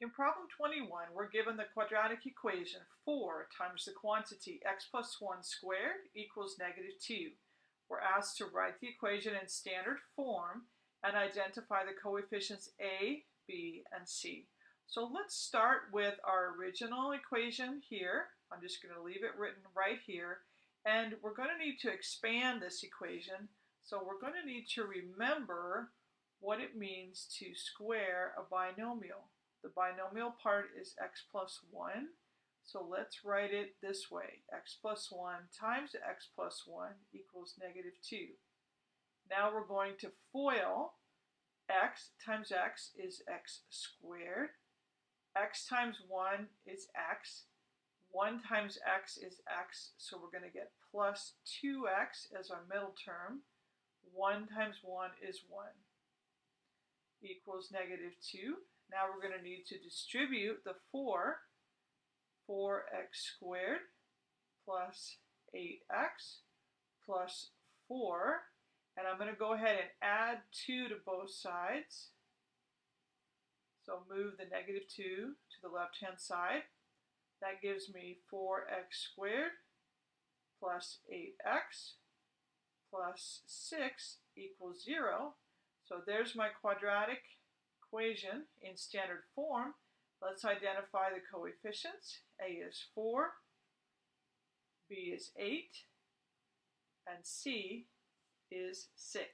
In problem 21, we're given the quadratic equation 4 times the quantity x plus 1 squared equals negative 2. We're asked to write the equation in standard form and identify the coefficients a, b, and c. So let's start with our original equation here. I'm just going to leave it written right here. And we're going to need to expand this equation. So we're going to need to remember what it means to square a binomial. The binomial part is x plus 1. So let's write it this way. x plus 1 times x plus 1 equals negative 2. Now we're going to FOIL. x times x is x squared. x times 1 is x. 1 times x is x, so we're going to get plus 2x as our middle term. 1 times 1 is 1 equals negative 2. Now we're going to need to distribute the 4, 4x squared plus 8x plus 4. And I'm going to go ahead and add 2 to both sides. So move the negative 2 to the left-hand side. That gives me 4x squared plus 8x plus 6 equals 0. So there's my quadratic equation in standard form, let's identify the coefficients. A is 4, B is 8, and C is 6.